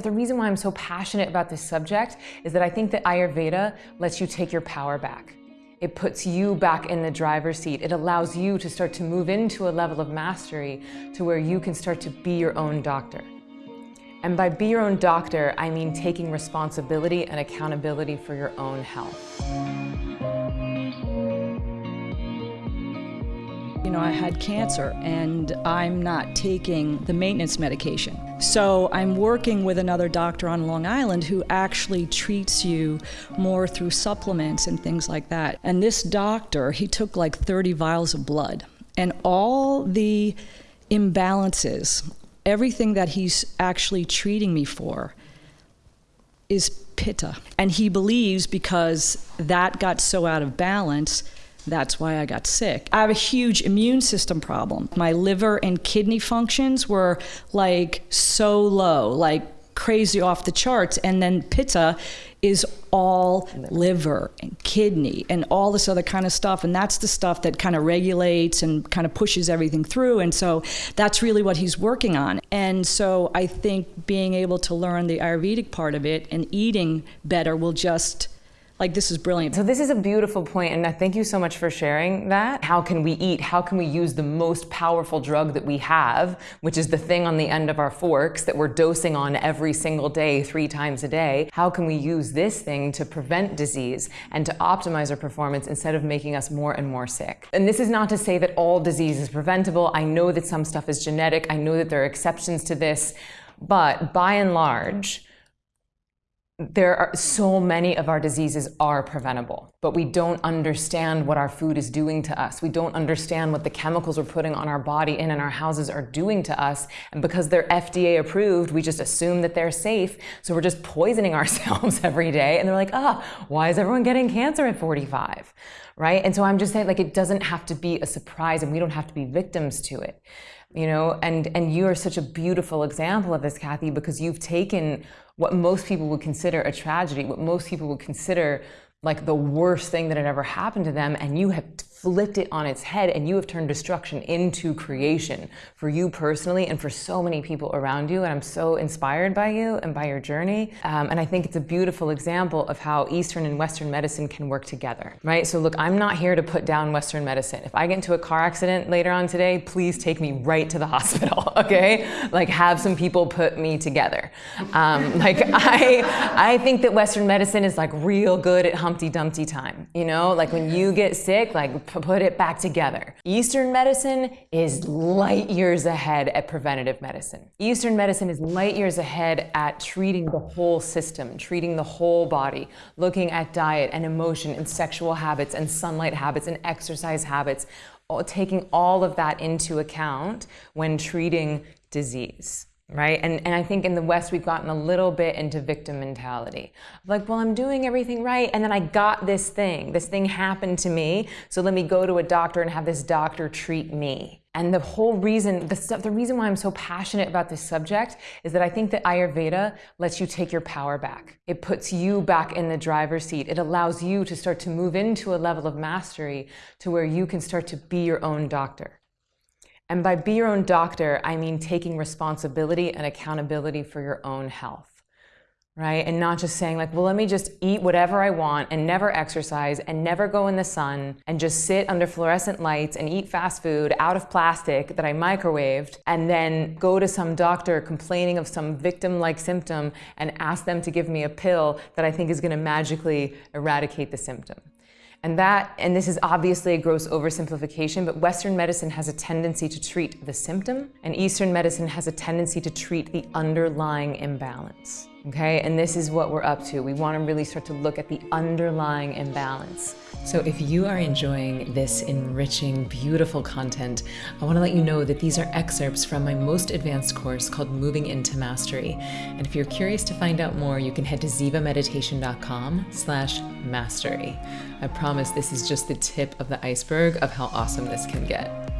The reason why I'm so passionate about this subject is that I think that Ayurveda lets you take your power back. It puts you back in the driver's seat. It allows you to start to move into a level of mastery to where you can start to be your own doctor. And by be your own doctor, I mean taking responsibility and accountability for your own health. You know, I had cancer and I'm not taking the maintenance medication. So I'm working with another doctor on Long Island who actually treats you more through supplements and things like that. And this doctor, he took like 30 vials of blood and all the imbalances, everything that he's actually treating me for is pitta. And he believes because that got so out of balance that's why I got sick. I have a huge immune system problem. My liver and kidney functions were like so low, like crazy off the charts. And then pitta is all liver and kidney and all this other kind of stuff. And that's the stuff that kind of regulates and kind of pushes everything through. And so that's really what he's working on. And so I think being able to learn the Ayurvedic part of it and eating better will just like this is brilliant. So this is a beautiful point and thank you so much for sharing that. How can we eat? How can we use the most powerful drug that we have, which is the thing on the end of our forks that we're dosing on every single day, three times a day? How can we use this thing to prevent disease and to optimize our performance instead of making us more and more sick? And this is not to say that all disease is preventable. I know that some stuff is genetic. I know that there are exceptions to this, but by and large, there are so many of our diseases are preventable, but we don't understand what our food is doing to us. We don't understand what the chemicals we're putting on our body in and in our houses are doing to us. And because they're FDA approved, we just assume that they're safe. So we're just poisoning ourselves every day. And they're like, ah, oh, why is everyone getting cancer at 45? Right? And so I'm just saying like, it doesn't have to be a surprise and we don't have to be victims to it. You know, and, and you are such a beautiful example of this, Kathy, because you've taken what most people would consider a tragedy, what most people would consider like the worst thing that had ever happened to them, and you have flipped it on its head and you have turned destruction into creation for you personally and for so many people around you. And I'm so inspired by you and by your journey. Um, and I think it's a beautiful example of how Eastern and Western medicine can work together, right? So look, I'm not here to put down Western medicine. If I get into a car accident later on today, please take me right to the hospital, okay? Like have some people put me together. Um, like I, I think that Western medicine is like real good at Humpty Dumpty time, you know? Like when you get sick, like put it back together. Eastern medicine is light years ahead at preventative medicine. Eastern medicine is light years ahead at treating the whole system, treating the whole body, looking at diet and emotion and sexual habits and sunlight habits and exercise habits, taking all of that into account when treating disease right? And, and I think in the West, we've gotten a little bit into victim mentality. Like, well, I'm doing everything right, and then I got this thing. This thing happened to me, so let me go to a doctor and have this doctor treat me. And the whole reason, the, the reason why I'm so passionate about this subject is that I think that Ayurveda lets you take your power back. It puts you back in the driver's seat. It allows you to start to move into a level of mastery to where you can start to be your own doctor. And by be your own doctor, I mean taking responsibility and accountability for your own health, right? And not just saying like, well, let me just eat whatever I want and never exercise and never go in the sun and just sit under fluorescent lights and eat fast food out of plastic that I microwaved and then go to some doctor complaining of some victim-like symptom and ask them to give me a pill that I think is gonna magically eradicate the symptom. And that, and this is obviously a gross oversimplification, but Western medicine has a tendency to treat the symptom, and Eastern medicine has a tendency to treat the underlying imbalance. Okay, and this is what we're up to. We want to really start to look at the underlying imbalance. So if you are enjoying this enriching, beautiful content, I want to let you know that these are excerpts from my most advanced course called Moving into Mastery. And if you're curious to find out more, you can head to zivameditation.com slash mastery. I promise this is just the tip of the iceberg of how awesome this can get.